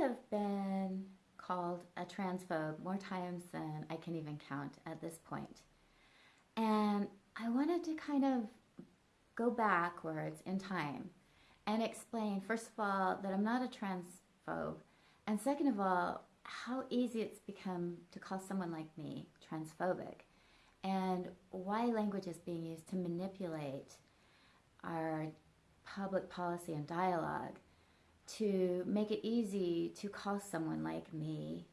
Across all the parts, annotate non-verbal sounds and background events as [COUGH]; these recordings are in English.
have been called a transphobe more times than I can even count at this point. And I wanted to kind of go backwards in time and explain, first of all, that I'm not a transphobe, and second of all, how easy it's become to call someone like me transphobic, and why language is being used to manipulate our public policy and dialogue to make it easy to call someone like me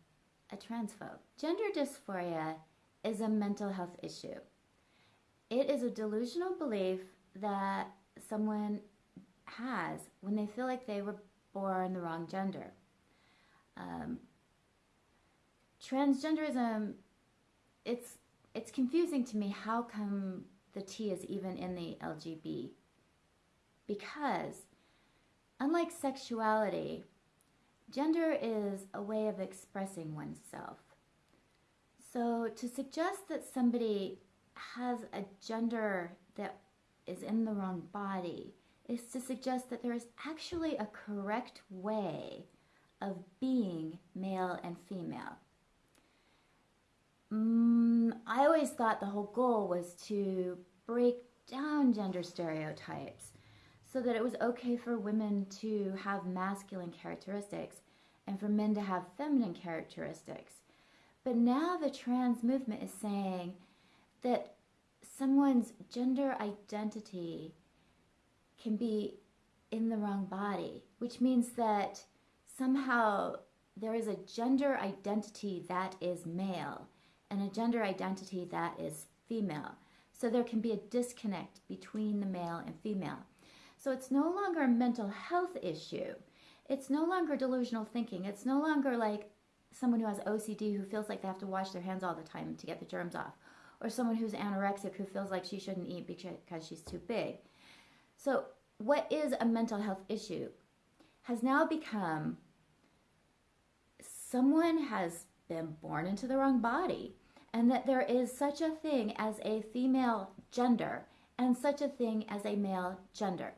a transphobe. Gender dysphoria is a mental health issue. It is a delusional belief that someone has when they feel like they were born the wrong gender. Um, transgenderism, it's it's confusing to me. How come the T is even in the LGB? Because unlike sexuality, gender is a way of expressing oneself. So to suggest that somebody has a gender that is in the wrong body is to suggest that there is actually a correct way of being male and female. Mm, I always thought the whole goal was to break down gender stereotypes so that it was okay for women to have masculine characteristics and for men to have feminine characteristics. But now the trans movement is saying that someone's gender identity can be in the wrong body, which means that somehow there is a gender identity that is male and a gender identity that is female. So there can be a disconnect between the male and female. So it's no longer a mental health issue. It's no longer delusional thinking. It's no longer like someone who has OCD who feels like they have to wash their hands all the time to get the germs off or someone who's anorexic who feels like she shouldn't eat because she's too big. So, what is a mental health issue has now become someone has been born into the wrong body, and that there is such a thing as a female gender and such a thing as a male gender,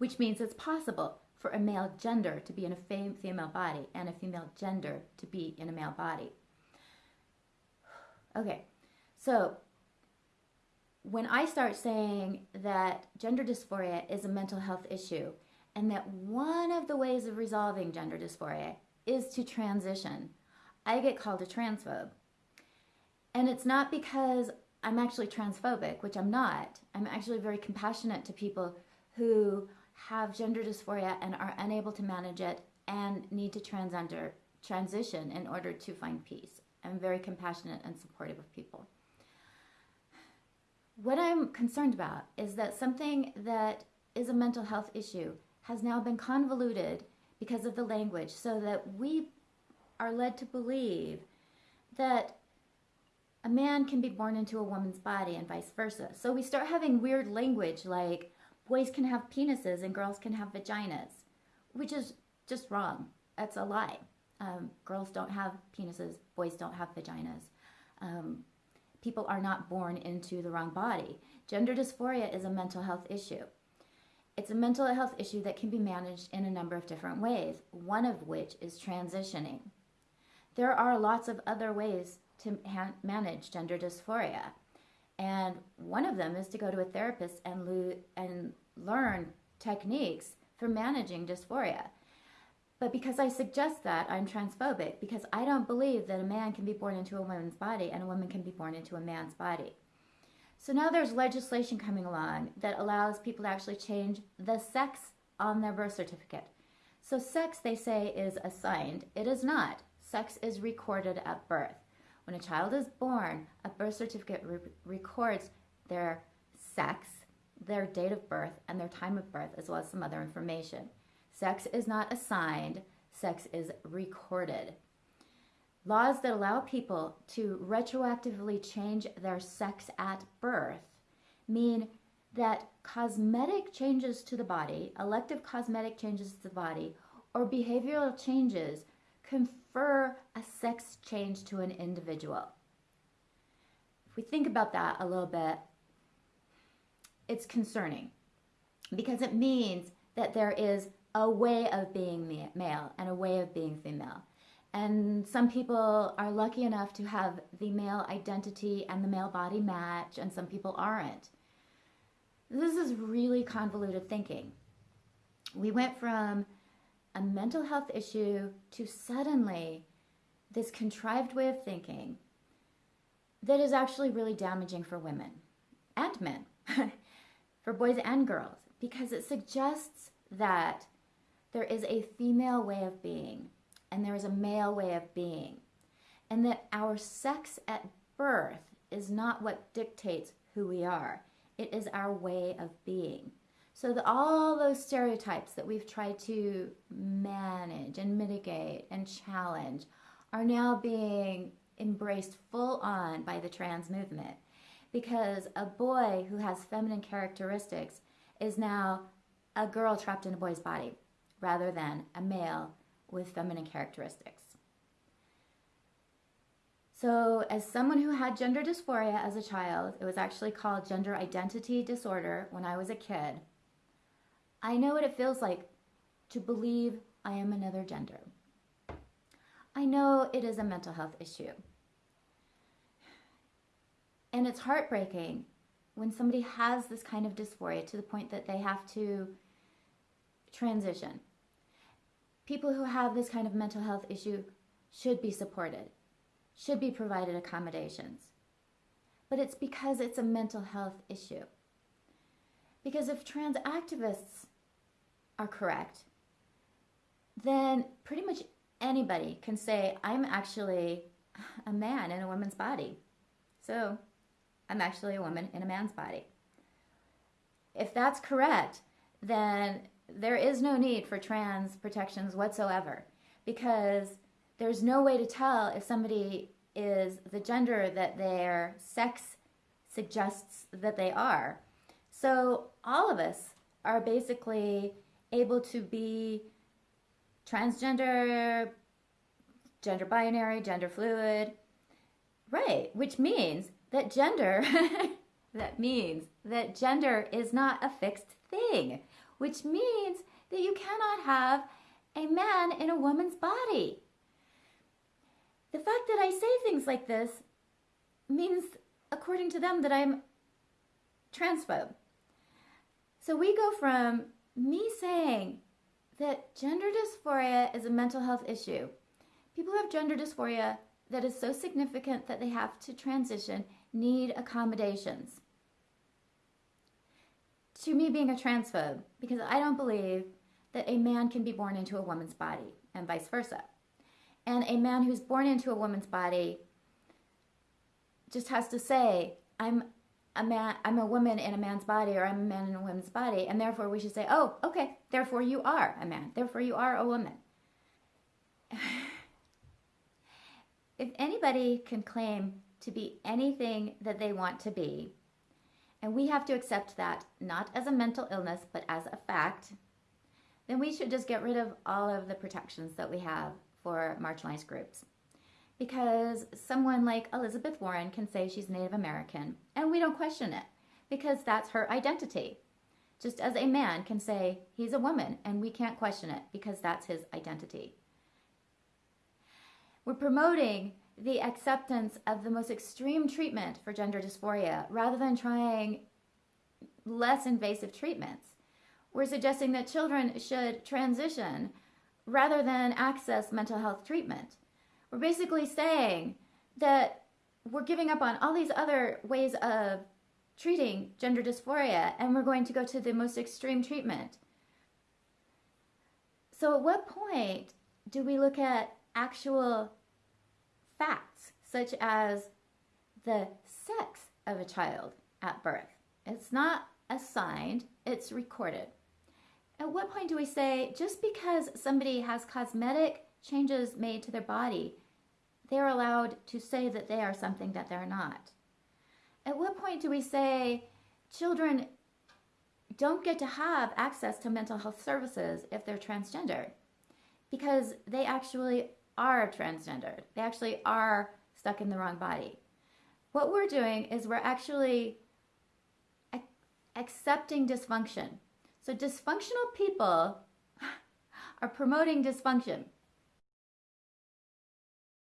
which means it's possible for a male gender to be in a female body and a female gender to be in a male body. [SIGHS] Okay, so when I start saying that gender dysphoria is a mental health issue and that one of the ways of resolving gender dysphoria is to transition, I get called a transphobe. And it's not because I'm actually transphobic, which I'm not. I'm actually very compassionate to people who have gender dysphoria and are unable to manage it and need to transgender transition in order to find peace. I'm very compassionate and supportive of people. What I'm concerned about is that something that is a mental health issue has now been convoluted because of the language so that we are led to believe that a man can be born into a woman's body and vice versa. So we start having weird language like boys can have penises and girls can have vaginas, which is just wrong. That's a lie. Um, girls don't have penises, boys don't have vaginas. Um, people are not born into the wrong body. Gender dysphoria is a mental health issue. It's a mental health issue that can be managed in a number of different ways, one of which is transitioning. There are lots of other ways to manage gender dysphoria. And one of them is to go to a therapist and, and learn techniques for managing dysphoria. But because I suggest that, I'm transphobic because I don't believe that a man can be born into a woman's body and a woman can be born into a man's body. So now there's legislation coming along that allows people to actually change the sex on their birth certificate. So sex, they say, is assigned. It is not. Sex is recorded at birth. When a child is born, a birth certificate re records their sex, their date of birth, and their time of birth, as well as some other information. Sex is not assigned, sex is recorded. Laws that allow people to retroactively change their sex at birth mean that cosmetic changes to the body, elective cosmetic changes to the body, or behavioral changes confer a sex change to an individual. If we think about that a little bit, it's concerning because it means that there is a way of being male and a way of being female. And some people are lucky enough to have the male identity and the male body match, and some people aren't. This is really convoluted thinking. We went from a mental health issue to suddenly this contrived way of thinking that is actually really damaging for women and men, [LAUGHS] for boys and girls, because it suggests that there is a female way of being and there is a male way of being, and that our sex at birth is not what dictates who we are, it is our way of being. So the, all those stereotypes that we've tried to manage and mitigate and challenge are now being embraced full on by the trans movement because a boy who has feminine characteristics is now a girl trapped in a boy's body rather than a male with feminine characteristics. So, as someone who had gender dysphoria as a child, it was actually called gender identity disorder when I was a kid. I know what it feels like to believe I am another gender. I know it is a mental health issue. And it's heartbreaking when somebody has this kind of dysphoria to the point that they have to transition. People who have this kind of mental health issue should be supported, should be provided accommodations. But it's because it's a mental health issue. Because if trans activists are correct, then pretty much anybody can say, I'm actually a man in a woman's body. So I'm actually a woman in a man's body. If that's correct, then there is no need for trans protections whatsoever because there's no way to tell if somebody is the gender that their sex suggests that they are. So all of us are basically able to be transgender, gender binary, gender fluid. Right, which means that gender [LAUGHS] that means that gender is not a fixed thing, which means that you cannot have a man in a woman's body. The fact that I say things like this means, according to them, that I'm transphobe. So we go from me saying that gender dysphoria is a mental health issue. People who have gender dysphoria that is so significant that they have to transition need accommodations. To me, being a transphobe, because I don't believe that a man can be born into a woman's body and vice versa. And a man who's born into a woman's body just has to say, I'm a man, I'm a woman in a man's body, or I'm a man in a woman's body, and therefore we should say, oh, okay, therefore you are a man, therefore you are a woman. [SIGHS] if anybody can claim to be anything that they want to be, and we have to accept that not as a mental illness, but as a fact, then we should just get rid of all of the protections that we have for marginalized groups because someone like Elizabeth Warren can say she's Native American and we don't question it because that's her identity. Just as a man can say he's a woman and we can't question it because that's his identity. We're promoting the acceptance of the most extreme treatment for gender dysphoria rather than trying less invasive treatments. We're suggesting that children should transition rather than access mental health treatment. We're basically saying that we're giving up on all these other ways of treating gender dysphoria and we're going to go to the most extreme treatment. So, at what point do we look at actual facts, such as the sex of a child at birth? It's not assigned, it's recorded. At what point do we say just because somebody has cosmetic changes made to their body, they're allowed to say that they are something that they're not. At what point do we say children don't get to have access to mental health services if they're transgender? Because they actually are transgendered. They actually are stuck in the wrong body. What we're doing is we're actually accepting dysfunction. So, dysfunctional people [LAUGHS] are promoting dysfunction.